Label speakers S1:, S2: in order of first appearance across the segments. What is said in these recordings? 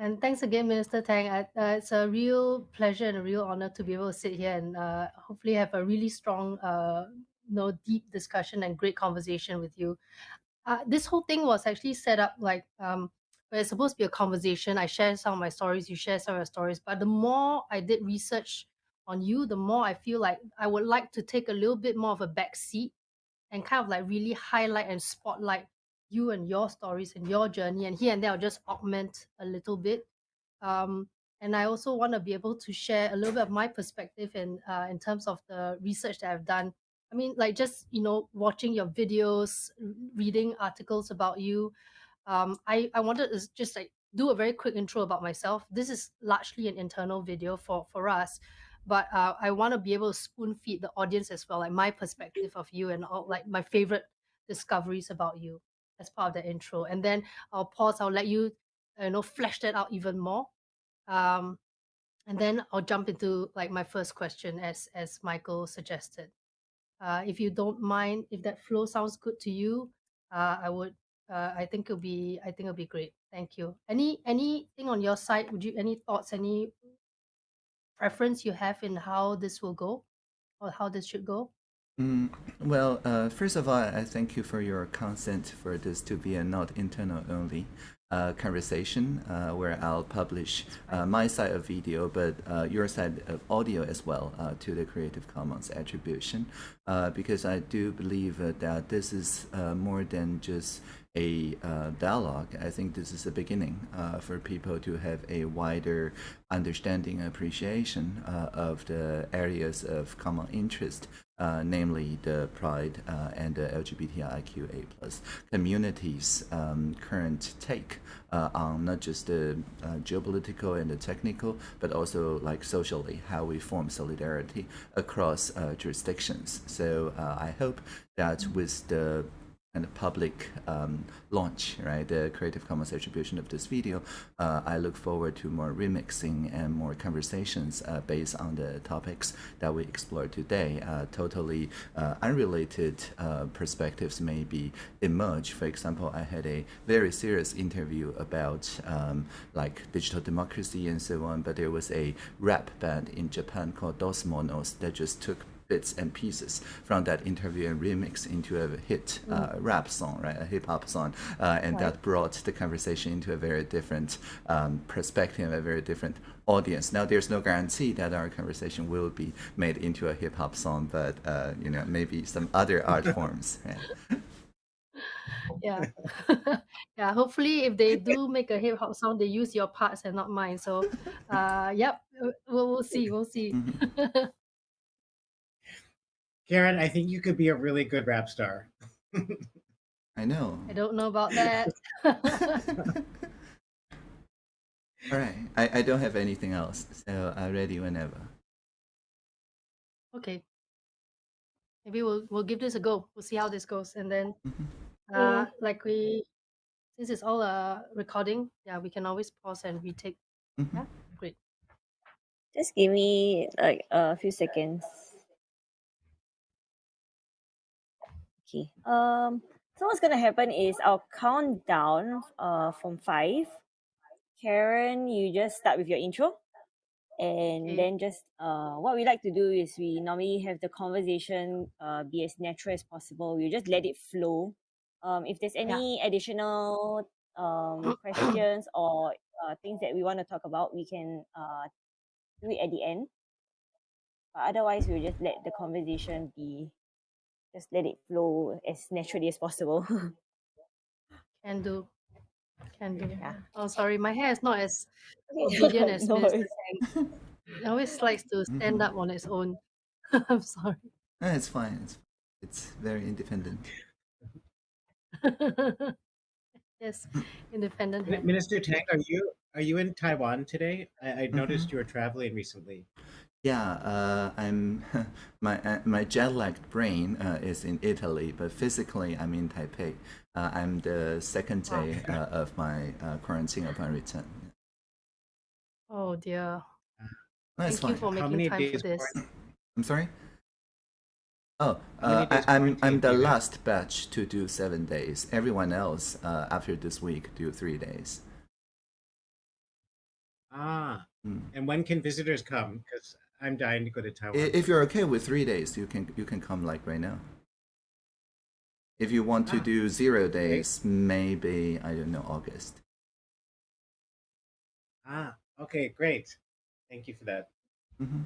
S1: And thanks again, Minister Tang. Uh, it's a real pleasure and a real honor to be able to sit here and uh, hopefully have a really strong, uh, you know, deep discussion and great conversation with you. Uh, this whole thing was actually set up like um, where it's supposed to be a conversation. I share some of my stories, you share some of your stories. But the more I did research on you, the more I feel like I would like to take a little bit more of a back seat and kind of like really highlight and spotlight you and your stories and your journey and here and there I'll just augment a little bit. Um, and I also want to be able to share a little bit of my perspective in uh, in terms of the research that I've done. I mean like just you know watching your videos reading articles about you um, I I wanted to just like do a very quick intro about myself. This is largely an internal video for for us but uh, I want to be able to spoon feed the audience as well like my perspective of you and all like my favorite discoveries about you as part of the intro. And then I'll pause, I'll let you, you know, flesh that out even more. Um, and then I'll jump into like my first question as as Michael suggested. Uh, if you don't mind, if that flow sounds good to you, uh, I would. Uh, I think it'll be. I think it'll be great. Thank you. Any anything on your side? Would you any thoughts? Any preference you have in how this will go, or how this should go?
S2: Mm, well, uh, first of all, I thank you for your consent for this to be a not internal only uh, conversation uh, where I'll publish uh, my side of video, but uh, your side of audio as well uh, to the Creative Commons attribution, because I do believe that this is more than just a uh, dialogue, I think this is a beginning uh, for people to have a wider understanding, appreciation uh, of the areas of common interest, uh, namely the Pride uh, and the LGBTIQA plus communities' um, current take uh, on not just the geopolitical and the technical, but also like socially, how we form solidarity across jurisdictions. So I hope that with the kind of public um, launch, right, the Creative Commons attribution of this video, uh, I look forward to more remixing and more conversations uh, based on the topics that we explored today. Uh, totally uh, unrelated uh, perspectives maybe emerge. For example, I had a very serious interview about um, like digital democracy and so on, but there was a rap band in Japan called Dos Monos that just took bits and pieces from that interview and remix into a hit uh, mm. rap song, right, a hip hop song, uh, and right. that brought the conversation into a very different um, perspective, a very different audience. Now, there's no guarantee that our conversation will be made into a hip hop song, but uh, you know, maybe some other art forms.
S1: yeah yeah hopefully if they do make a hip hop song they use your parts and not mine so uh yep we'll, we'll see we'll see mm-hmm.
S3: Karen, I think you could be a really good rap star.
S2: I know.
S1: I don't know about that.
S2: All right. I, I don't have anything else, so I'm ready whenever.
S1: Okay. Maybe we'll we'll give this a go. We'll see how this goes, and then, mm-hmm. uh, like we, since it's all a recording, yeah, we can always pause and retake. Mm-hmm. Yeah, great.
S4: Just give me like a few seconds. Okay. Um. So what's gonna happen is I'll count down uh from five. Karen, you just start with your intro. And okay. then just uh what we like to do is we normally have the conversation uh be as natural as possible. We just let it flow. Um if there's any yeah. additional um questions or uh, things that we want to talk about, we can uh do it at the end. But otherwise we'll just let the conversation be just let it flow as naturally as possible.
S1: Can do. Can do. Yeah. Oh, sorry, my hair is not as obedient as no Minister It always likes to stand mm-hmm. up on its own. I'm sorry.
S2: No, it's fine. It's, it's very independent.
S1: yes, independent.
S3: Minister Tang, are you are you in Taiwan today? I, I noticed mm-hmm. you were traveling recently.
S2: Yeah, uh, I'm my uh, my jet lagged brain uh, is in Italy, but physically I'm in Taipei. Uh, I'm the second day uh, of my uh, quarantine upon return.
S1: Oh dear.
S2: No, Thank
S1: fine. you for making time for this.
S2: I'm sorry. Oh, I, I'm I'm the last batch to do seven days. Everyone else after this week do three days.
S3: Ah,
S2: Mm.
S3: and when can visitors come? Because I'm dying to go to Taiwan.
S2: If you're okay with three days, you can you can come like right now. If you want to
S3: Ah,
S2: do zero days, maybe I don't know August.
S3: Ah, okay, great. Thank you for that.
S2: hmm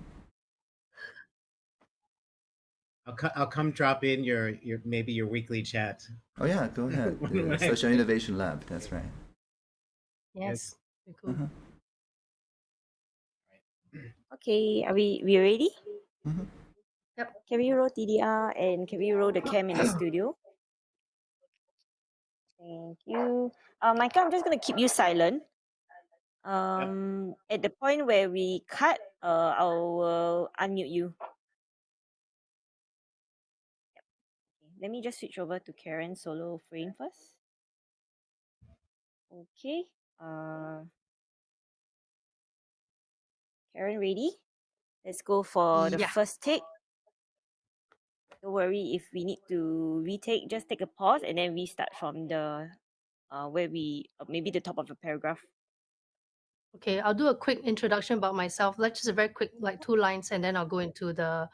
S3: I'll co- I'll come drop in your your maybe your weekly chat.
S2: Oh yeah, go ahead.
S3: When
S2: The
S3: I-
S2: Social Innovation Lab. That's right.
S1: Yes. Very cool.
S2: Uh-huh.
S4: Okay, are we we ready?
S2: Mhm.
S4: Can we roll TDR and can we roll the cam in the studio? Thank you. Uh, Michael, I'm just gonna keep you silent. Um, at the point where we cut, uh, I will unmute you. Okay, let me just switch over to Karen solo frame first. Okay. Uh, Karen, ready? Let's go for the
S1: Yeah.
S4: first take. Don't worry if we need to retake, just take a pause and then restart from the uh where we uh, maybe the top of the paragraph.
S1: Okay, I'll do a quick introduction about myself, like just a very quick, like two lines, and then I'll go into the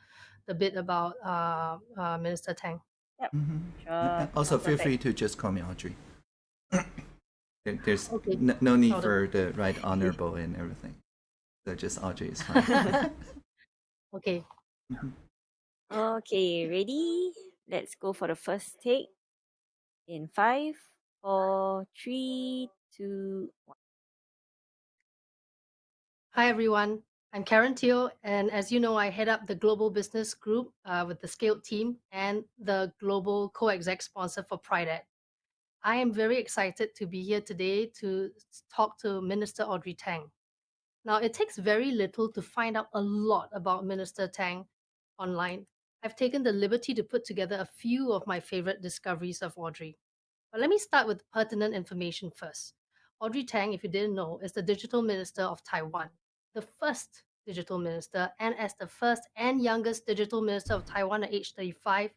S1: the bit about uh, uh, Minister Tang.
S2: Mhm.
S4: Sure.
S2: And Also,
S4: sounds
S2: feel
S4: perfect.
S2: free to just call me Audrey. There's
S1: Okay.
S2: no, no need
S1: Got it.
S2: for the right honorable and everything. So just Audrey is fine.
S1: Okay,
S4: Okay, ready? Let's go for the first take. In five, four, three, two, one.
S1: Hi, everyone. I'm Karen Teo, and as you know, I head up the Global Business Group uh, with the Scaled team and the Global Co-Exec sponsor for PrideEd. I am very excited to be here today to talk to Minister Audrey Tang. Now, it takes very little to find out a lot about Minister Tang online. I've taken the liberty to put together a few of my favorite discoveries of Audrey. But let me start with pertinent information first. Audrey Tang, if you didn't know, is the digital minister of Taiwan, the first digital minister, and as the first and youngest digital minister of Taiwan at age 35,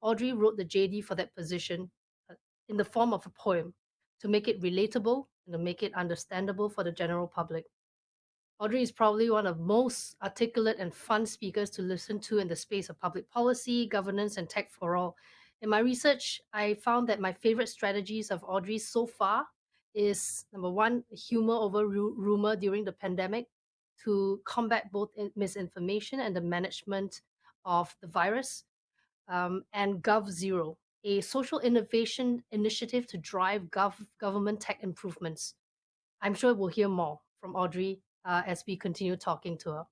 S1: Audrey wrote the JD for that position uh, in the form of a poem to make it relatable and to make it understandable for the general public. Audrey is probably one of most articulate and fun speakers to listen to in the space of public policy, governance, and tech for all. In my research, I found that my favorite strategies of Audrey so far is number one, humor over ru- rumor during the pandemic to combat both misinformation and the management of the virus, um, and Gov Zero, a social innovation initiative to drive gov- government tech improvements. I'm sure we'll hear more from Audrey uh, as we continue talking to her.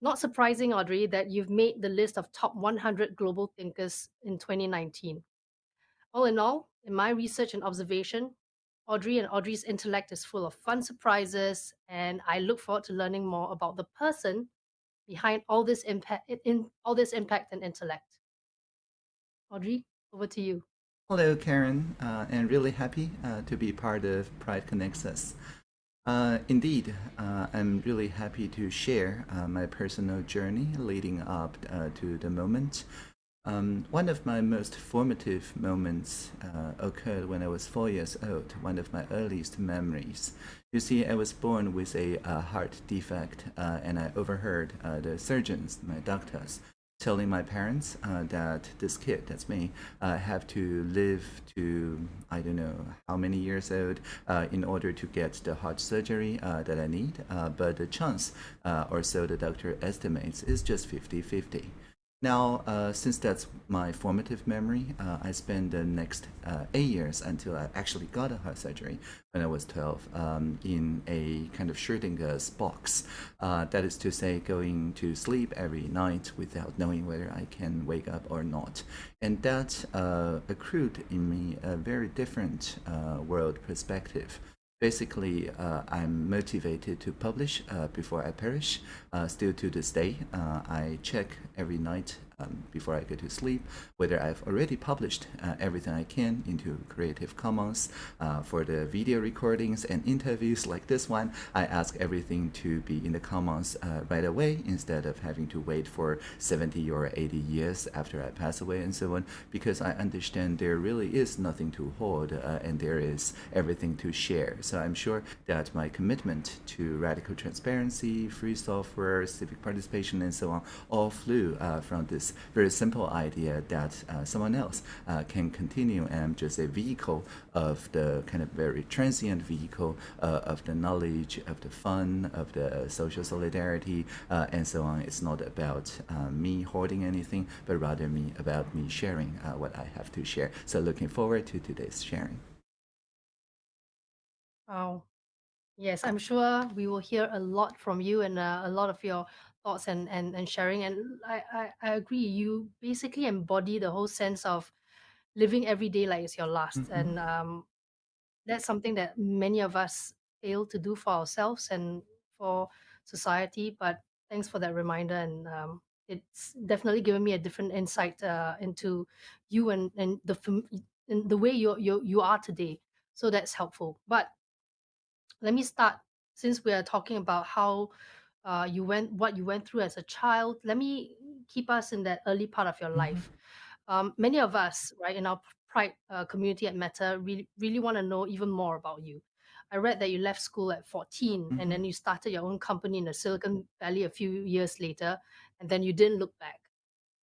S1: Not surprising, Audrey, that you've made the list of top 100 global thinkers in 2019. All in all, in my research and observation, Audrey and Audrey's intellect is full of fun surprises, and I look forward to learning more about the person behind all this impact, in all this impact and intellect. Audrey, over to you.
S2: Hello, Karen, uh, and really happy uh, to be part of Pride Connects Us. Uh, indeed, uh, I'm really happy to share uh, my personal journey leading up uh, to the moment. Um, one of my most formative moments uh, occurred when I was four years old, one of my earliest memories. You see, I was born with a heart defect, uh, and I overheard the surgeons, my doctors, telling my parents uh, that this kid, that's me, uh, have to live to I don't know how many years old uh, in order to get the heart surgery uh, that I need. Uh, but the chance, uh, or so the doctor estimates, is just 50-50. Now, uh, since that's my formative memory, uh, I spent the next uh, eight years until I actually got a heart surgery when I was 12 um, in a kind of Schrodinger's box. Uh, that is to say, going to sleep every night without knowing whether I can wake up or not. And that uh, accrued in me a very different uh, world perspective basically uh, i'm motivated to publish uh, before i perish uh, still to this day. Uh, i check every night um, before I go to sleep, whether I've already published uh, everything I can into Creative Commons uh, for the video recordings and interviews like this one. I ask everything to be in the Commons uh, right away instead of having to wait for 70 or 80 years after I pass away and so on, because I understand there really is nothing to hold uh, and there is everything to share. So I'm sure that my commitment to radical transparency, free software, civic participation, and so on all flew uh, from this very simple idea that uh, someone else uh, can continue and just a vehicle of the kind of very transient vehicle uh, of the knowledge, of the fun, of the social solidarity, uh, and so on. It's not about uh, me hoarding anything, but rather me about me sharing what I have to share. So looking forward to today's sharing.
S1: Wow. Yes, I'm sure we will hear a lot from you and uh, a lot of your thoughts and, and, and sharing. And I, I, I agree. You basically embody the whole sense of living every day like it's your last.
S2: Mhm.
S1: And um, that's something that many of us fail to do for ourselves and for society. But thanks for that reminder. And um, it's definitely given me a different insight uh, into you and, and the and the way you you you are today. So that's helpful. But let me start since we are talking about how uh, you went what you went through as a child let me keep us in that early part of your
S2: Mhm.
S1: life. Um, many of us right in our pride uh, community at meta really really want to know even more about you. I read that you left school at 14 and then you started your own company in the silicon valley a few years later and then you didn't look back.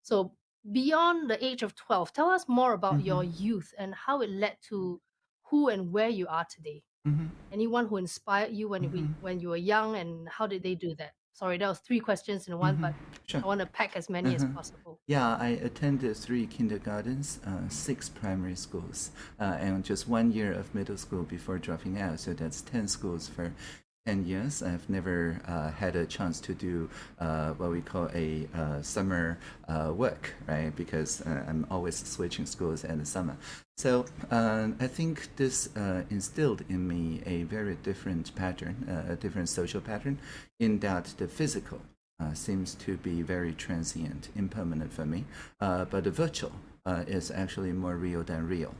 S1: So beyond the age of 12 tell us more about your youth and how it led to who and where you are today
S2: Mhm.
S1: anyone who inspired you when we
S2: Mhm.
S1: when you were young and how did they do that sorry that was three questions in one
S2: Mhm.
S1: but
S2: Sure.
S1: i want to pack as many as
S2: Mhm.
S1: possible
S2: Yeah, I attended three kindergartens, uh, six primary schools, uh, and just one year of middle school before dropping out. So that's 10 schools for 10 years. I've never uh, had a chance to do uh, what we call a uh, summer uh, work, right? Because uh, I'm always switching schools in the summer. So uh, I think this instilled in me a very different pattern, a different social pattern, in that the physical seems to be very transient, impermanent for me, but the virtual is actually more real than real.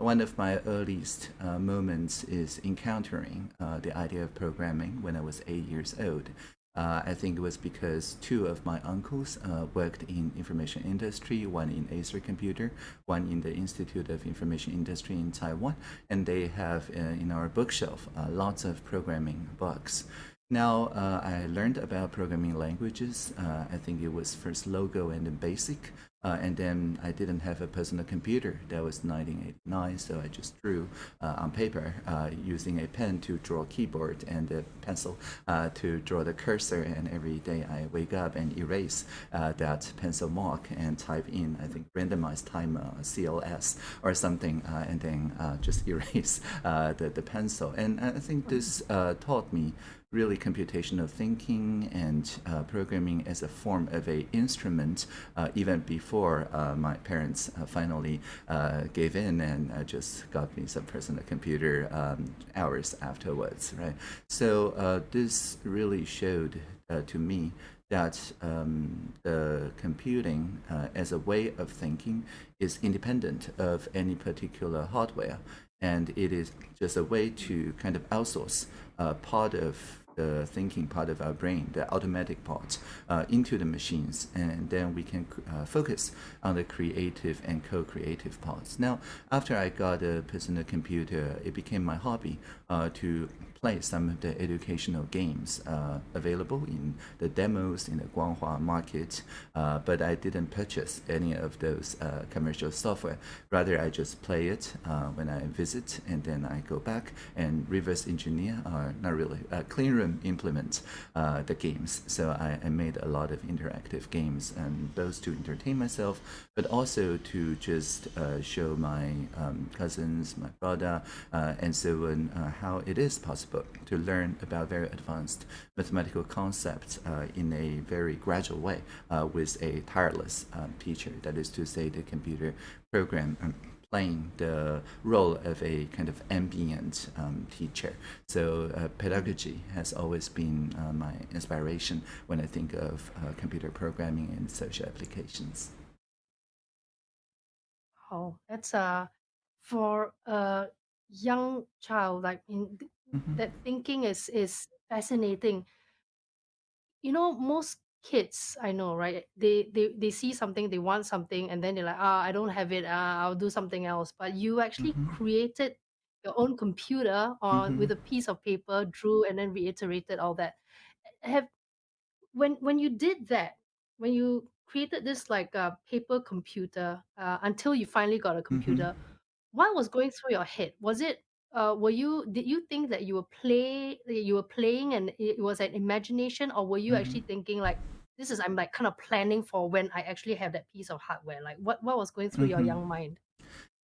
S2: One of my earliest uh, moments is encountering uh, the idea of programming when I was eight years old. Uh, I think it was because two of my uncles uh, worked in information industry, one in Acer Computer, one in the Institute of Information Industry in Taiwan, and they have uh, in our bookshelf uh, lots of programming books. Now I learned about programming languages. I think it was first Logo and then Basic. Uh, and then I didn't have a personal computer. That was 1989, so I just drew uh, on paper uh, using a pen to draw keyboard and a pencil uh, to draw the cursor. And every day I wake up and erase uh, that pencil mark and type in, I think, randomized timer, uh, CLS or something, and then just erase the, the pencil. And I think this taught me really computational thinking and uh, programming as a form of a instrument uh, even before uh, my parents uh, finally uh, gave in and uh, just got me some personal computer um, hours afterwards right? So this really showed to me that um, the computing uh, as a way of thinking is independent of any particular hardware and it is just a way to kind of outsource uh, part of the thinking part of our brain, the automatic part, uh, into the machines, and then we can uh, focus on the creative and co-creative parts. Now, after I got a personal computer, it became my hobby uh, to play some of the educational games uh, available in the demos in the Guanghua market, uh, but I didn't purchase any of those uh, commercial software. Rather, I just play it uh, when I visit, and then I go back and reverse engineer, or not really, uh, clean room implement uh, the games. So I, I made a lot of interactive games, and those to entertain myself, but also to just show my um, cousins, my brother, and so on, how it is possible to learn about very advanced mathematical concepts uh, in a very gradual way uh, with a tireless um, teacher. That is to say, the computer program um, playing the role of a kind of ambient um, teacher. So uh, pedagogy has always been uh, my inspiration when I think of uh, computer programming and social applications.
S1: Oh, that's uh for a young child, like in
S2: Mhm.
S1: that thinking is is fascinating. You know, most kids I know, right? They they they see something, they want something, and then they're like, ah, I don't have it. Uh, I'll do something else. But you actually
S2: Mhm.
S1: created your own computer on with
S2: Mhm.
S1: a piece of paper, drew, and then reiterated all that. Have when when you did that, when you created this like uh, paper computer uh, until you finally got a
S2: Mhm.
S1: computer, what was going through your head? Was it uh, were you did you think that you were play you were playing and it was an imagination, or were you
S2: Mhm.
S1: actually thinking like this is I'm like kind of planning for when I actually have that piece of hardware? Like what what was going through your
S2: Mhm.
S1: young mind?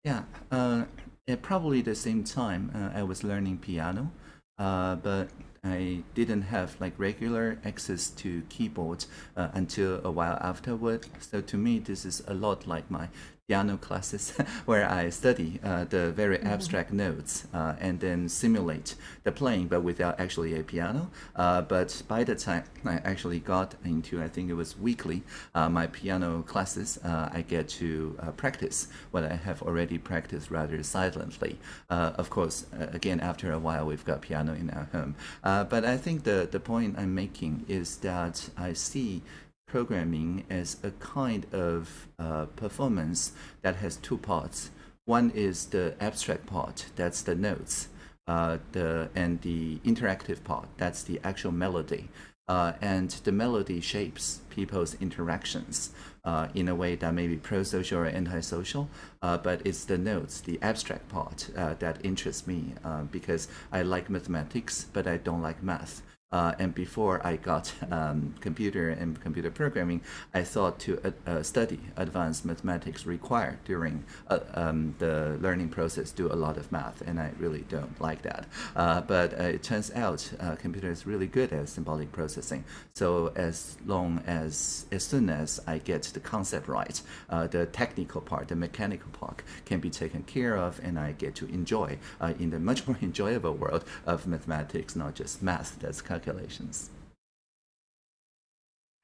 S2: Yeah, uh, at probably the same time, uh, I was learning piano, uh, but I didn't have like regular access to keyboards uh, until a while afterward. So to me, this is a lot like my piano classes where I study uh, the very abstract notes uh, and then simulate the playing, but without actually a piano. Uh, but by the time I actually got into, I think it was weekly, uh, my piano classes, uh, I get to uh, practice what I have already practiced rather silently. Uh, of course, uh, again, after a while, we've got piano in our home. Uh, but I think the, the point I'm making is that I see programming as a kind of uh, performance that has two parts. One is the abstract part, that's the notes, uh, the and the interactive part, that's the actual melody. Uh, and the melody shapes people's interactions uh, in a way that may be pro-social or anti-social, uh, but it's the notes, the abstract part, uh, that interests me uh, because I like mathematics, but I don't like math. Uh, and before I got um, computer and computer programming, I thought to uh, uh, study advanced mathematics required during uh, um, the learning process do a lot of math, and I really don't like that. Uh, but it turns out computer is really good at symbolic processing. So as long as, as soon as I get the concept right, the technical part, the mechanical part can be taken care of, and I get to enjoy in the much more enjoyable world of mathematics, not just math. That's calculations.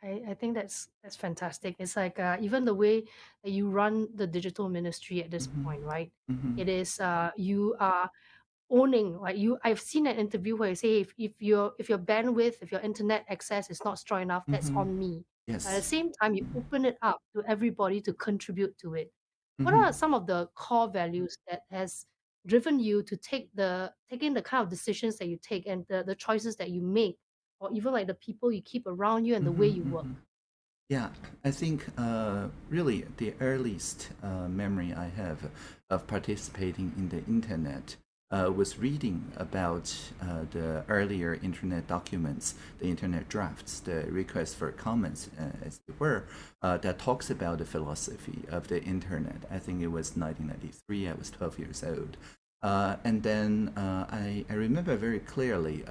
S1: I, I think that's that's fantastic. It's like uh, even the way that you run the digital ministry at this
S2: Mhm.
S1: point, right?
S2: Mhm.
S1: It is uh, you are owning like you i've seen an interview where you say if, if your if your bandwidth if your internet access is not strong enough that's
S2: Mhm.
S1: on me
S2: Yes.
S1: at the same time you open it up to everybody to contribute to it what
S2: Mhm.
S1: are some of the core values that has driven you to take the taking the kind of decisions that you take and the, the choices that you make or even like the people you keep around you and the way
S2: Mhm,
S1: you work
S2: mhm. Yeah, I think uh, really the earliest uh, memory I have of participating in the internet uh, was reading about uh, the earlier internet documents, the internet drafts, the requests for comments, uh, as it were, uh, that talks about the philosophy of the internet. I think it was 1993. I was 12 years old. Uh, and then uh, I, I remember very clearly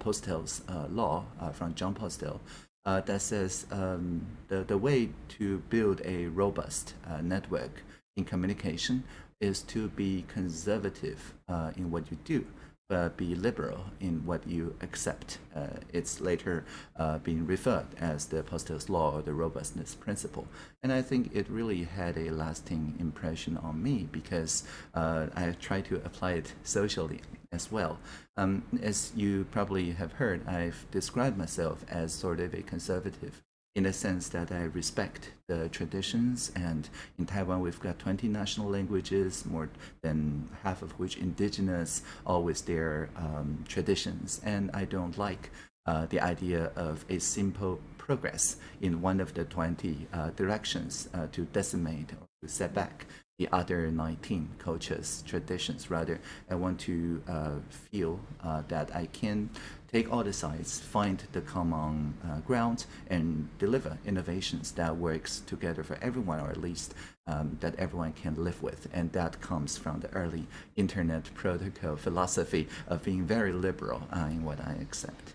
S2: Postel's law from Jon Postel that says um, the, the way to build a robust network in communication is to be conservative uh, in what you do, but be liberal in what you accept. Uh, it's later uh, being referred as the Postel's law or the robustness principle. And I think it really had a lasting impression on me because uh, I try to apply it socially as well. Um, as you probably have heard, I've described myself as sort of a conservative in the sense that I respect the traditions. And in Taiwan, we've got 20 national languages, more than half of which indigenous, all with their um, traditions. And I don't like uh, the idea of a simple progress in one of the 20 uh, directions uh, to decimate or to set back the other 19 cultures, traditions. Rather, I want to uh, feel uh, that I can take all the sides, find the common uh, ground, and deliver innovations that works together for everyone, or at least um, that everyone can live with. And that comes from the early internet protocol philosophy of being very liberal uh, in what I accept.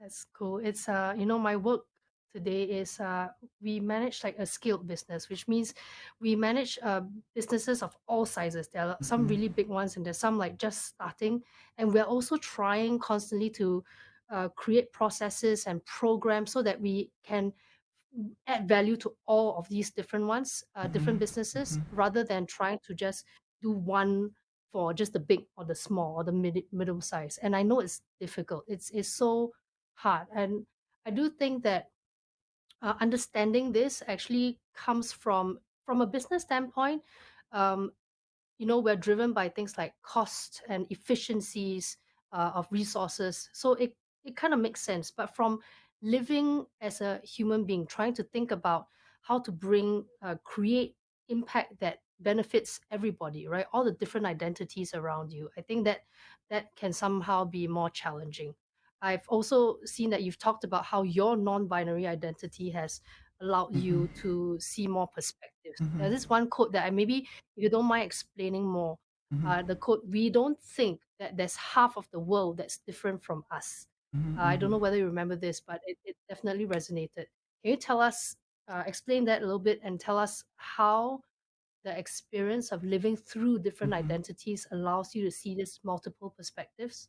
S1: That's cool. It's uh, you know, my work today is uh, we manage like a scaled business, which means we manage uh, businesses of all sizes. There are some
S2: Mhm.
S1: really big ones, and there's some like just starting. And we're also trying constantly to uh, create processes and programs so that we can add value to all of these different ones, uh, different
S2: Mhm.
S1: businesses,
S2: Mhm.
S1: rather than trying to just do one for just the big or the small or the mid- middle size. And I know it's difficult. It's it's so hard, and I do think that uh, understanding this actually comes from from a business standpoint. Um, you know, we're driven by things like cost and efficiencies uh, of resources. So it it kind of makes sense. But from living as a human being, trying to think about how to bring uh, create impact that benefits everybody, right? All the different identities around you. I think that that can somehow be more challenging. I've also seen that you've talked about how your non-binary identity has allowed you
S2: Mhm.
S1: to see more perspectives. There's
S2: Mhm.
S1: this one quote that I maybe if you don't mind explaining more,
S2: Mhm.
S1: uh, the quote, we don't think that there's half of the world that's different from us. Uh, I don't know
S2: Mhm.
S1: whether you remember this, but it, it definitely resonated. Can you tell us, uh, explain that a little bit and tell us how the experience of living through different
S2: Mhm.
S1: identities allows you to see these multiple perspectives?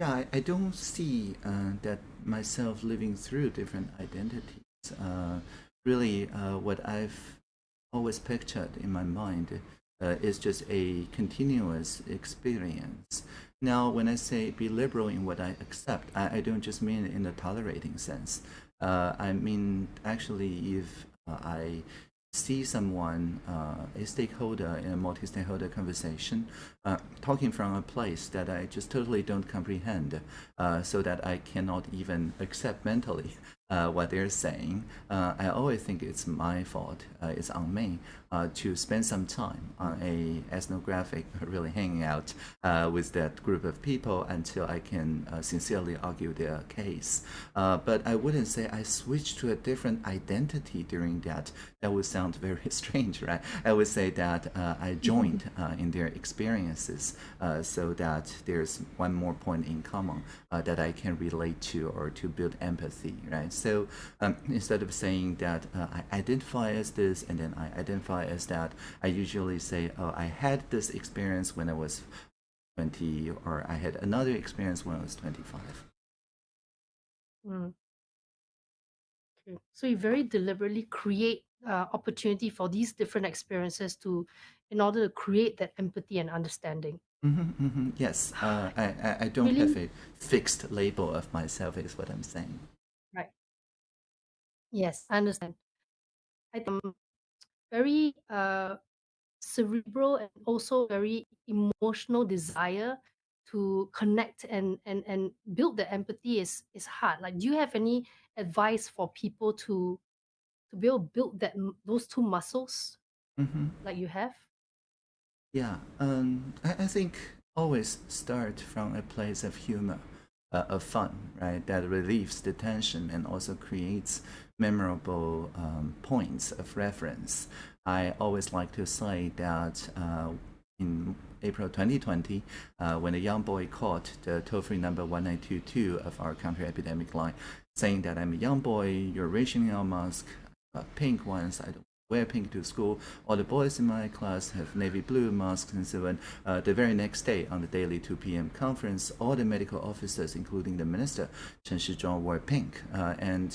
S2: Yeah, I, I don't see uh, that myself living through different identities. Uh, really, uh, what I've always pictured in my mind uh, is just a continuous experience. Now, when I say be liberal in what I accept, I, I don't just mean in the tolerating sense. Uh, I mean, actually, if uh, I see someone, uh, a stakeholder in a multi-stakeholder conversation, uh, talking from a place that I just totally don't comprehend, uh, so that I cannot even accept mentally uh, what they're saying, uh, I always think it's my fault. Uh, it's on me uh, to spend some time on a ethnographic, really hanging out uh, with that group of people until I can uh, sincerely argue their case. Uh, but I wouldn't say I switched to a different identity during that. That would sound very strange, right? I would say that uh, I joined uh, in their experiences uh, so that there's one more point in common uh, that I can relate to or to build empathy, right? So um, instead of saying that uh, I identify as this and then I identify as that, I usually say, oh, I had this experience when I was 20 or I had another experience when I was 25.
S1: Mm. Okay. So you very deliberately create uh, opportunity for these different experiences to, in order to create that empathy and understanding.
S2: Mm-hmm, mm-hmm. Yes, uh, I, I, I don't
S1: Really?
S2: have a fixed label of myself, is what I'm saying.
S1: Right. Yes, I understand. I think um, very uh, cerebral and also very emotional desire to connect and and and build the empathy is is hard. Like, do you have any advice for people to to be able to build that those two muscles
S2: Mm-hmm.
S1: like you have?
S2: Yeah, um, I, I think always start from a place of humor, uh, of fun, right? That relieves the tension and also creates memorable um, points of reference. I always like to say that uh, in April 2020, uh, when a young boy called the toll-free number 1922 of our country epidemic line, saying that I'm a young boy, you're rationing our mask, uh, pink ones, I don't wear pink to school. All the boys in my class have navy blue masks and so on. Uh, the very next day, on the daily 2 p.m. conference, all the medical officers, including the minister, Chen Shizhong, wore pink. Uh, and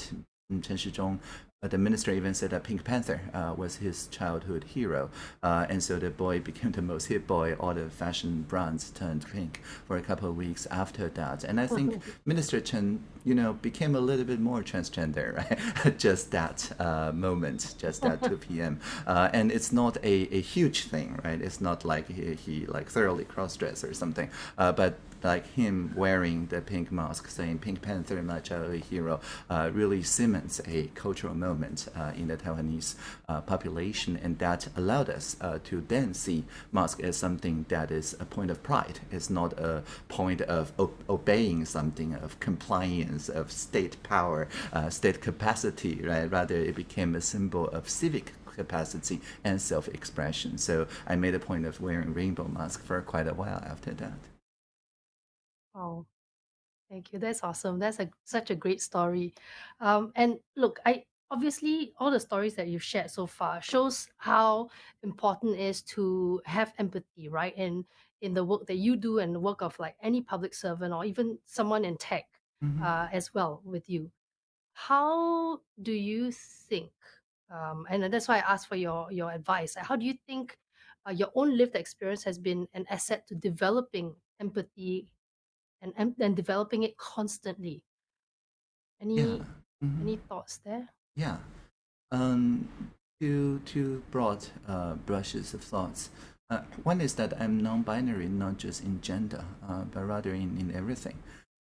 S2: Chen Shizhong, the minister even said that Pink Panther uh, was his childhood hero. Uh, and so the boy became the most hit boy. All the fashion brands turned pink for a couple of weeks after that. And I think Minister Chen, you know, became a little bit more transgender, right? just that uh, moment, just that 2 p.m. Uh, and it's not a, a huge thing, right? It's not like he, he like thoroughly cross-dressed or something. Uh, but like him wearing the pink mask, saying Pink Panther, my childhood hero, uh, really cements a cultural moment uh, in the Taiwanese uh, population, and that allowed us uh, to then see mask as something that is a point of pride. It's not a point of obeying something, of compliance, of state power, uh, state capacity, right? Rather, it became a symbol of civic capacity and self-expression. So I made a point of wearing rainbow mask for quite a while after that.
S1: Oh, Thank you. That's awesome. That's a such a great story. Um, and look, I obviously all the stories that you've shared so far shows how important it is to have empathy, right? In in the work that you do and the work of like any public servant or even someone in tech
S2: Mhm.
S1: uh, as well with you. How do you think? Um, and that's why I asked for your your advice. How do you think uh, your own lived experience has been an asset to developing empathy and and, and developing it constantly? Any
S2: Yeah. Mhm.
S1: any thoughts there?
S2: Yeah. Um, two two broad uh, brushes of thoughts. Uh, one is that I'm non-binary, not just in gender, uh, but rather in, in everything,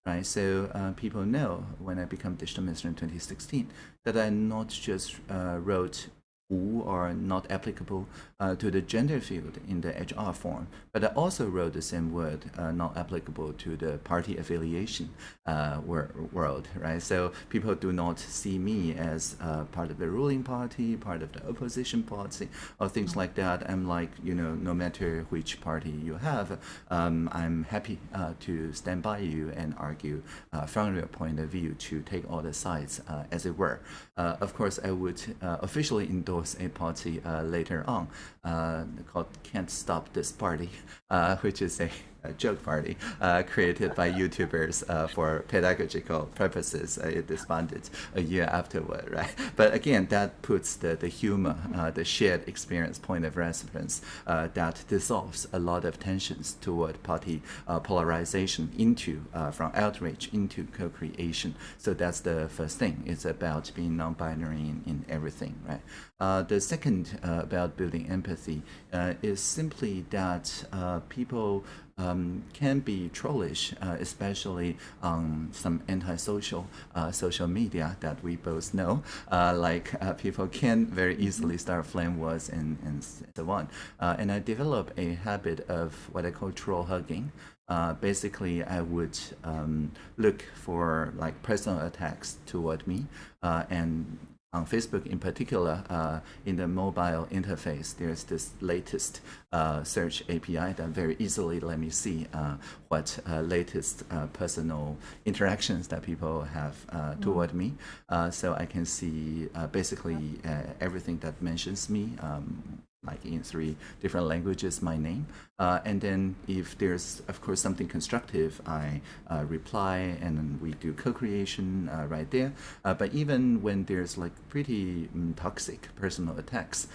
S2: right? So uh, people know when I become digital minister in 2016 that I not just uh, wrote wu or not applicable uh, to the gender field in the HR form, but I also wrote the same word uh, not applicable to the party affiliation uh, wor- world, right? So people do not see me as uh, part of the ruling party, part of the opposition party, or things like that. I'm like, you know, no matter which party you have, um, I'm happy uh, to stand by you and argue uh, from your point of view to take all the sides, as it were. Of course, I would officially endorse a party uh, later on uh, called Can't Stop This Party, uh, which is a joke party uh, created by YouTubers uh, for pedagogical purposes. Uh, it disbanded a year afterward, right? But again, that puts the, the humor, the shared experience point of reference that dissolves a lot of tensions toward party polarization into, from outrage into co-creation. So that's the first thing. It's about being non-binary in, in everything, right? Uh, the second uh, about building empathy uh, is simply that people um, can be trollish, uh, especially on some antisocial uh, social media that we both know. Uh, like uh, people can very easily start flame wars and, and so on. Uh, and I developed a habit of what I call troll hugging. Uh, basically, I would um, look for like personal attacks toward me uh, and on Facebook in particular, uh, in the mobile interface, there's this latest uh, search API that very easily let me see uh, what uh, latest uh, personal interactions that people have uh, toward me. so I can see basically everything that mentions me. Um, like in three different languages my name uh, and then if there's of course something constructive i uh, reply and we do co-creation uh, right there but even when there's like pretty um, toxic personal attacks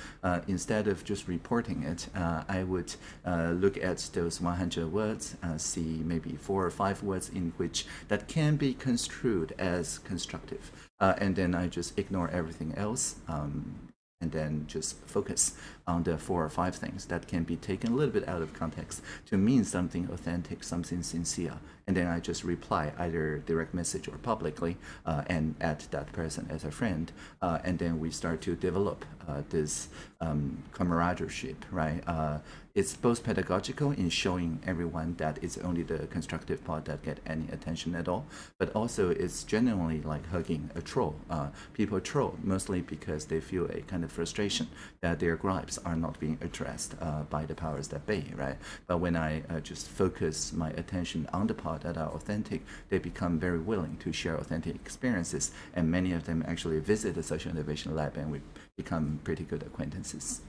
S2: instead of just reporting it i would uh, look at those 100 words uh, see maybe four or five words in which that can be construed as constructive uh, and then i just ignore everything else um, and then just focus on the four or five things that can be taken a little bit out of context to mean something authentic, something sincere. And then I just reply either direct message or publicly uh, and add that person as a friend. Uh, and then we start to develop uh, this um, camaraderie, right? Uh, it's both pedagogical in showing everyone that it's only the constructive part that get any attention at all, but also it's genuinely like hugging a troll. Uh, people troll mostly because they feel a kind of frustration that their gripes are not being addressed uh, by the powers that be, right? But when I just focus my attention on the part that are authentic, they become very willing to share authentic experiences, and many of them actually visit the social innovation lab, and we become pretty good acquaintances.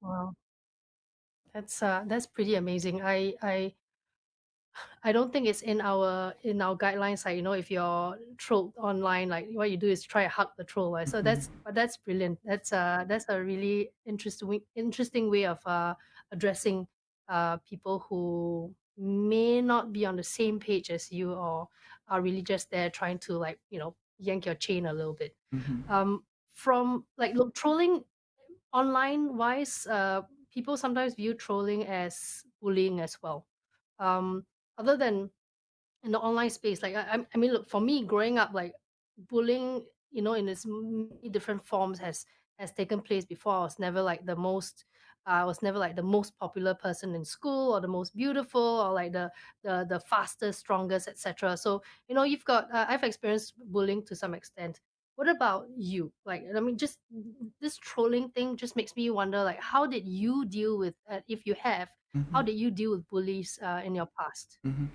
S1: Wow. That's uh that's pretty amazing. I I I don't think it's in our in our guidelines. Like you know, if you're trolled online, like what you do is try to hug the troll. Right? So that's but that's brilliant. That's uh that's a really interesting interesting way of uh addressing uh people who may not be on the same page as you or are really just there trying to like you know yank your chain a little bit.
S2: Mhm.
S1: Um, from like look trolling online wise, uh, people sometimes view trolling as bullying as well. Um, other than in the online space, like I, I- I mean, look for me, growing up, like bullying, you know, in its many different forms has has taken place before. I was never like the most. I was never like the most popular person in school or the most beautiful or like the the the fastest, strongest, etc. So you know, you've got uh, I've experienced bullying to some extent. What about you? Like, I mean, just this trolling thing just makes me wonder, like, how did you deal with, uh, if you have, how
S2: Mhm.
S1: did you deal with bullies uh, in your past?
S2: Mhm.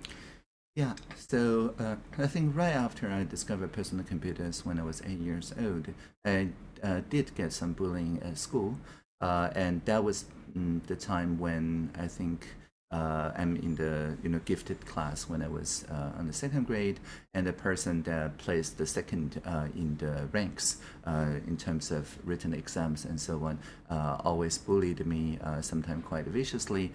S2: Yeah, so uh, I think right after I discovered personal computers when I was eight years old, I uh, did get some bullying at school, uh, and that was mm, the time when I think uh, I'm in the you know gifted class when I was uh, on the second grade, and the person that placed the second uh, in the ranks uh, in terms of written exams and so on uh, always bullied me, uh, sometimes quite viciously,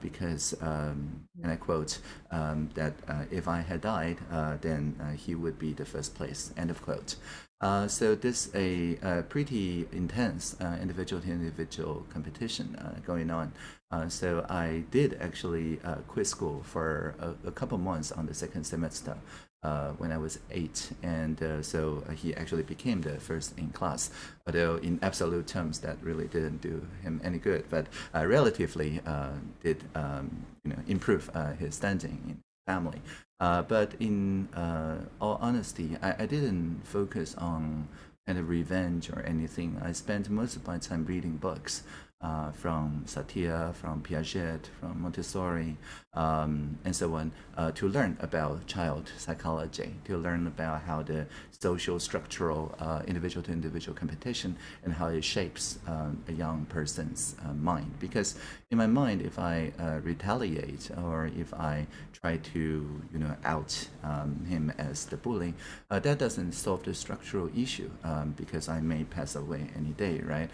S2: because um, and I quote um, that if I had died, then he would be the first place. End of quote. Uh, so this is a, a pretty intense uh, individual to individual competition uh, going on. Uh, so I did actually uh, quit school for a, a, couple months on the second semester when I was eight, and so he actually became the first in class. Although in absolute terms, that really didn't do him any good, but relatively did um, you know improve his standing in family. Uh, but in uh, all honesty, I, I didn't focus on kind of revenge or anything. I spent most of my time reading books uh, from Satir, from Piaget, from Montessori, um, and so on, uh, to learn about child psychology, to learn about how the social structural uh, individual to individual competition and how it shapes um, a young person's uh, mind. Because in my mind, if I uh, retaliate or if I try to you know out um, him as the bully, uh, that doesn't solve the structural issue um, because I may pass away any day, right?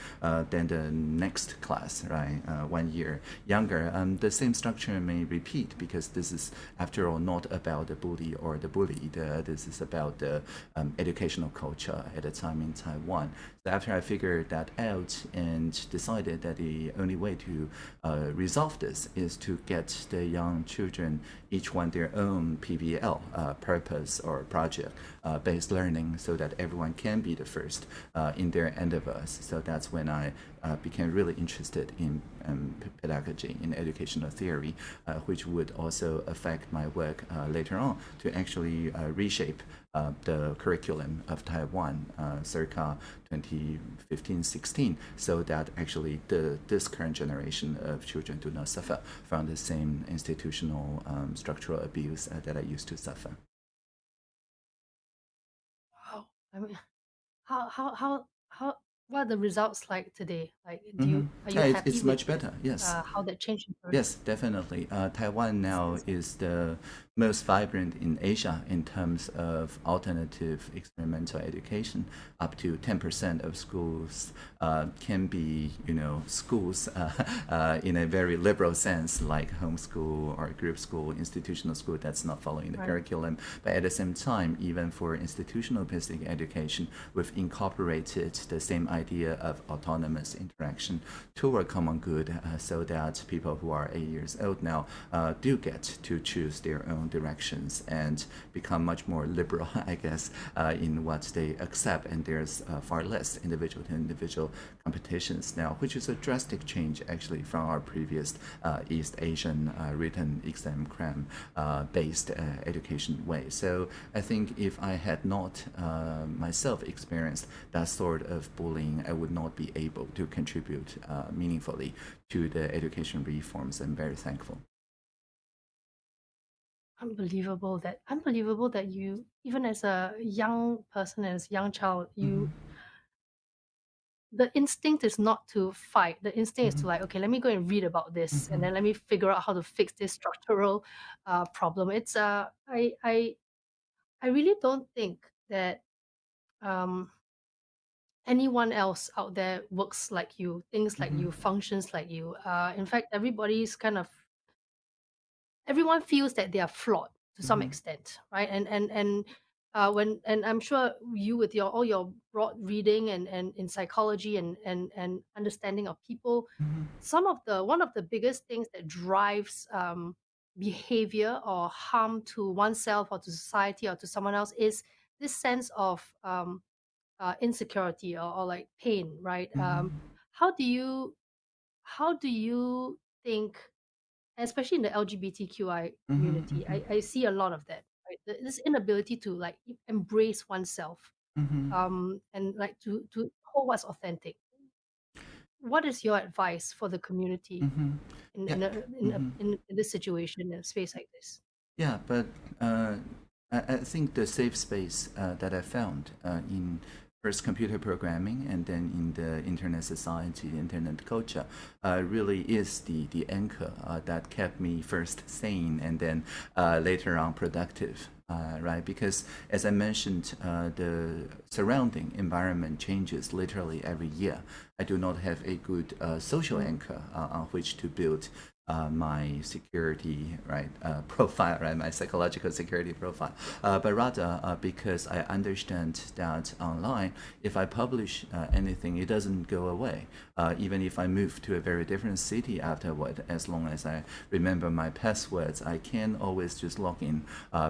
S2: then the next class, right, one year younger, um, the same structure may repeat because this is, after all, not about the bully or the bullied. Uh, this is about the um, educational culture at the time in Taiwan. So after I figured that out and decided that the only way to uh, resolve this is to get the young children each one their own PBL uh, purpose or project uh, based learning so that everyone can be the first uh, in their endeavors. So that's when I uh, became really interested in um, pedagogy, in educational theory, uh, which would also affect my work later on to actually reshape uh, the curriculum of Taiwan uh, circa 2015-16 so that actually the this current generation of children do not suffer from the same institutional um, structural abuse uh, that I used to suffer.
S1: Wow. I mean, how, how, how, how, what are the results like today? Like, do you are you
S2: yeah,
S1: happy
S2: it's much better. Yes.
S1: Uh, how that changed?
S2: Yes, definitely. Uh, Taiwan now is the most vibrant in Asia in terms of alternative experimental education. Up to 10% of schools uh, can be, you know, schools uh, uh, in a very liberal sense, like homeschool or group school, institutional school that's not following the right. curriculum. But at the same time, even for institutional basic education, we've incorporated the same idea of autonomous interaction toward common good uh, so that people who are eight years old now uh, do get to choose their own directions and become much more liberal, I guess, uh, in what they accept. And there's uh, far less individual to individual competitions now, which is a drastic change actually from our previous uh, East Asian written exam cram based education way. So I think if I had not myself experienced that sort of bullying, I would not be able to contribute meaningfully to the education reforms. I'm very thankful
S1: unbelievable that unbelievable that you even as a young person as a young child you mm-hmm. the instinct is not to fight the instinct mm-hmm. is to mm-hmm. like okay let me go and read about this mm-hmm. and then let me figure out how to fix this structural uh, problem it's uh i i i really don't think that um anyone else out there works like you thinks like you mm-hmm. functions like you uh in fact everybody's kind of everyone feels that they are flawed to some mm-hmm. extent, right? And and and uh, when and I'm sure you with your all your broad reading and and in psychology and and and understanding of people, mm-hmm. some of the one of the biggest things that drives um, behavior or harm to oneself or to society or to someone else is this sense of um, uh, insecurity or, or like pain, right? Um, mm-hmm. Um, how do you how do you think especially in the LGBTQI mm-hmm, community, mm-hmm. I, I see a lot of that. Right? This inability to like embrace oneself, mm-hmm. um, and like to to hold what's authentic. What is your advice for the community mm-hmm. in, yeah. in, a, in, a, mm-hmm. in, in this situation in a space like this?
S2: Yeah, but uh, I, I, think the safe space uh, that I found uh, in first computer programming and then in the internet society, internet culture, uh, really is the, the anchor uh, that kept me first sane and then uh, later on productive. Uh, right? Because as I mentioned, uh, the surrounding environment changes literally every year. I do not have a good uh, social anchor on which to build uh, my security right uh, profile, right, my psychological security profile, uh, but rather uh, because I understand that online, if I publish uh, anything, it doesn't go away. Uh, even if I move to a very different city afterward, as long as I remember my passwords, I can always just log in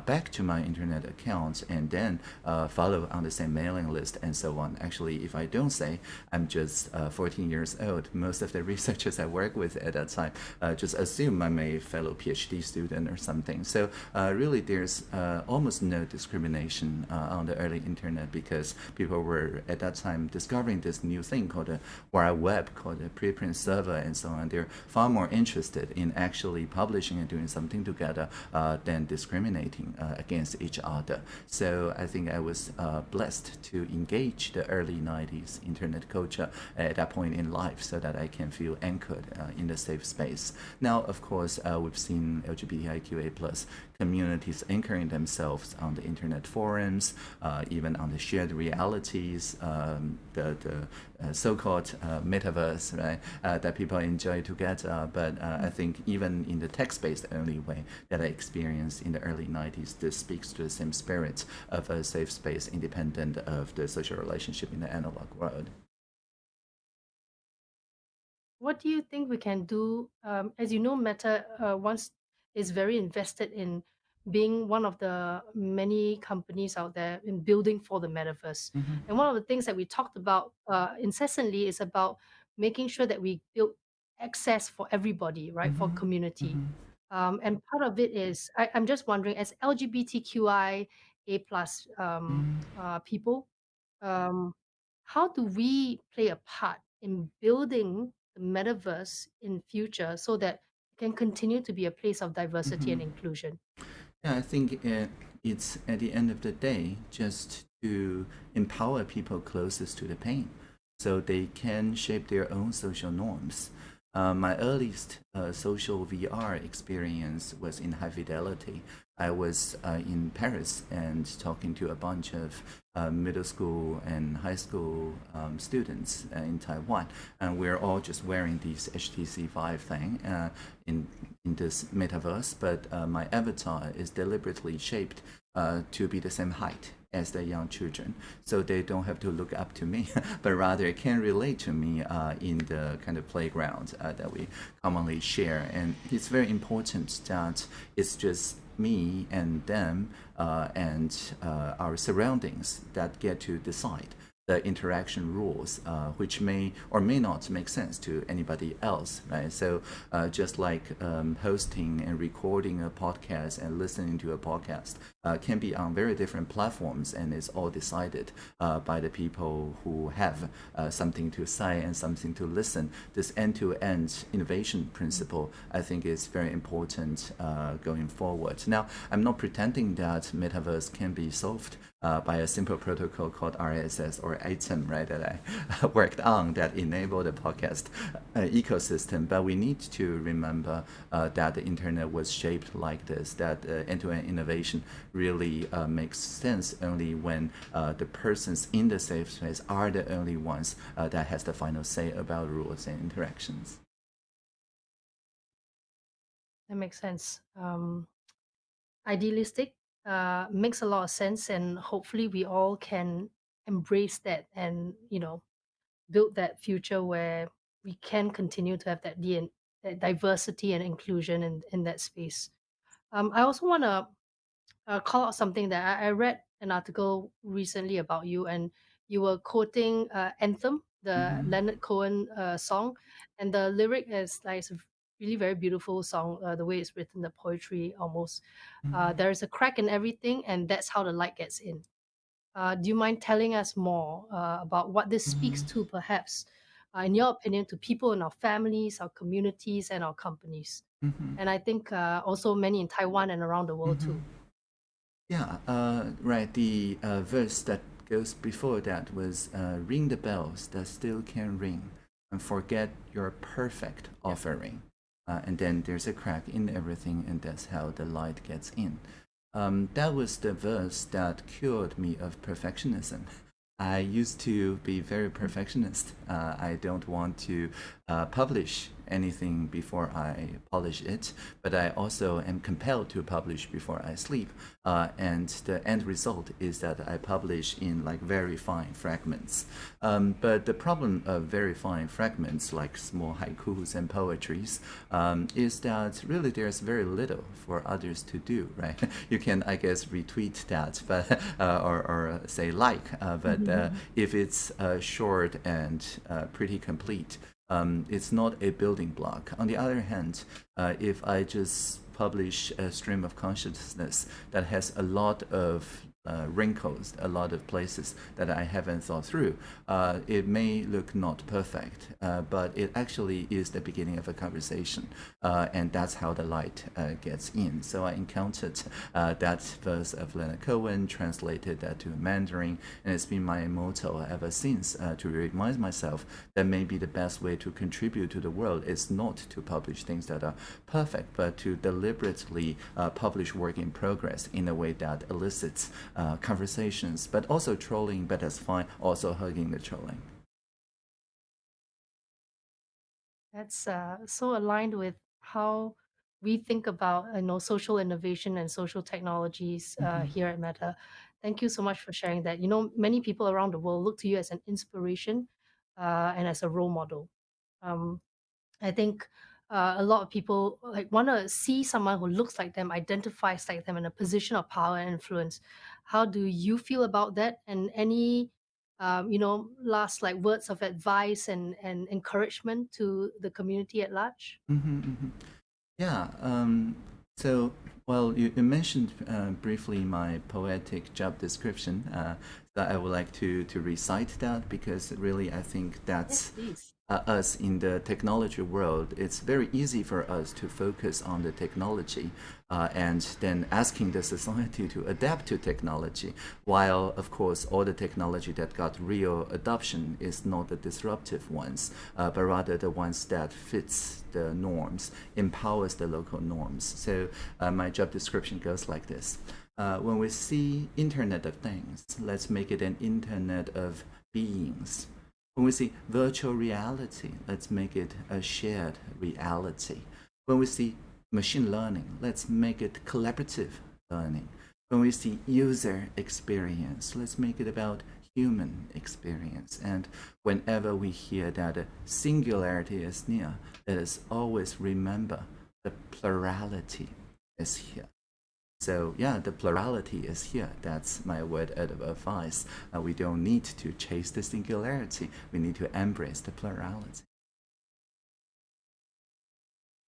S2: back to my internet account and then follow on the same mailing list and so on. Actually, if I don't say I'm just 14 years old, most of the researchers I work with at that time just just assume I'm a fellow PhD student or something. So uh, really there's uh, almost no discrimination uh, on the early internet because people were at that time discovering this new thing called a World Web, called a preprint server and so on. They're far more interested in actually publishing and doing something together uh, than discriminating uh, against each other. So I think I was uh, blessed to engage the early 90s internet culture at that point in life so that I can feel anchored in the safe space. Now, of course, uh, we've seen LGBTIQA plus communities anchoring themselves on the internet forums, uh, even on the shared realities, um, the, the uh, so-called uh, metaverse, right, uh, that people enjoy together. But I think even in the text-based only way that I experienced in the early 90s, this speaks to the same spirit of a safe space independent of the social relationship in the analog world
S1: what do you think we can do? Um, as you know, Meta uh, once is very invested in being one of the many companies out there in building for the metaverse. Mm-hmm. And one of the things that we talked about uh, incessantly is about making sure that we build access for everybody, right, mm-hmm. for community. Mm-hmm. Um, and part of it is I, am just wondering, as LGBTQI A plus um, mm-hmm. uh, people, um, how do we play a part in building the metaverse in future so that it can continue to be a place of diversity mm-hmm. and inclusion?
S2: Yeah, I think uh, it's at the end of the day just to empower people closest to the pain so they can shape their own social norms. Uh, my earliest uh, social VR experience was in high fidelity. I was uh, in Paris and talking to a bunch of uh, middle school and high school um, students uh, in Taiwan, and we're all just wearing these HTC Vive thing uh, in in this metaverse. But uh, my avatar is deliberately shaped uh, to be the same height as the young children, so they don't have to look up to me, but rather can relate to me uh, in the kind of playground that we commonly share. And it's very important that it's just me and them uh, and uh, our surroundings that get to decide the interaction rules, uh, which may or may not make sense to anybody else, right? So uh, just like um, hosting and recording a podcast and listening to a podcast uh, can be on very different platforms and it's all decided uh, by the people who have uh, something to say and something to listen. This end-to-end -end innovation principle, I think, is very important uh, going forward. Now, I'm not pretending that metaverse can be solved uh, by a simple protocol called RSS or Atom, right, that I worked on that enabled the podcast uh, ecosystem. But we need to remember uh, that the internet was shaped like this, that uh, end-to-end innovation really uh, makes sense only when uh, the persons in the safe space are the only ones that has the final say about rules and interactions.
S1: That makes sense. Um, idealistic uh, makes a lot of sense, and hopefully we all can embrace that and you know build that future where we can continue to have that, DN- that diversity and inclusion in, in that space. Um, I also want to uh, call out something that I, I, read an article recently about you, and you were quoting uh, "Anthem," the mm-hmm. Leonard Cohen uh, song, and the lyric is like really very beautiful song. Uh, the way it's written, the poetry almost. Uh, mm-hmm. There is a crack in everything, and that's how the light gets in. Uh, do you mind telling us more uh, about what this speaks mm-hmm. to, perhaps, uh, in your opinion, to people in our families, our communities, and our companies?
S2: Mhm.
S1: And I think uh, also many in Taiwan and around the world too.
S2: Yeah, uh, right. The uh, verse that goes before that was uh, ring the bells that still can ring and forget your perfect offering. Uh, and then there's a crack in everything, and that's how the light gets in. Um, that was the verse that cured me of perfectionism. I used to be very perfectionist. Uh, I don't want to uh, publish anything before I polish it, but I also am compelled to publish before I sleep. Uh, and the end result is that I publish in like very fine fragments. Um, but the problem of very fine fragments, like small haikus and poetries, um, is that really there's very little for others to do, right? you can, I guess, retweet that, but uh, or, or say like, uh, but uh, if it's uh, short and uh, pretty complete, um, it's not a building block. On the other hand, uh, if I just publish a stream of consciousness that has a lot of uh, wrinkles, a lot of places that I haven't thought through. Uh, it may look not perfect, uh, but it actually is the beginning of a conversation, uh, and that's how the light uh, gets in. So I encountered uh, that verse of Leonard Cohen, translated that to Mandarin, and it's been my motto ever since to remind myself that maybe the best way to contribute to the world is not to publish things that are perfect, but to deliberately publish work in progress in a way that elicits uh, conversations, but also trolling, but that's fine, also hugging the trolling.
S1: That's uh, so aligned with how we think about you know social innovation and social technologies uh,
S2: Mhm.
S1: here at Meta. Thank you so much for sharing that. You know, many people around the world look to you as an inspiration uh, and as a role model. Um, I think uh, a lot of people like want to see someone who looks like them, identifies like them in a position of power and influence. How do you feel about that? And any, um, you know, last like words of advice and and encouragement to the community at large?
S2: Mm-hmm, mm-hmm. Yeah. Um, so, well, you, you mentioned uh, briefly my poetic job description. Uh, that I would like to to recite that because really I think that's
S1: please.
S2: uh, us in the technology world, it's very easy for us to focus on the technology uh, and then asking the society to adapt to technology. While, of course, all the technology that got real adoption is not the disruptive ones, uh, but rather the ones that fits the norms, empowers the local norms. So uh, my job description goes like this. Uh, when we see Internet of Things, let's make it an Internet of beings. When we see virtual reality, let's make it a shared reality. When we see machine learning, let's make it collaborative learning. When we see user experience, let's make it about human experience. And whenever we hear that a singularity is near, let us always remember the plurality is here. So yeah, the plurality is here. That's my word of advice. Uh, we don't need to chase the singularity. We need to embrace the plurality.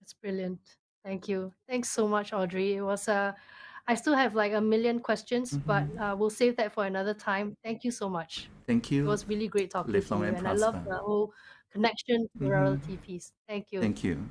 S1: That's brilliant. Thank you. Thanks so much, Audrey. It was uh, I still have like a million questions, but uh, we'll save that for another time. Thank you so much.
S2: Thank you.
S1: It was really great talking
S2: Live
S1: to
S2: long
S1: you,
S2: and
S1: and I love the whole connection plurality piece. Thank you.
S2: Thank you.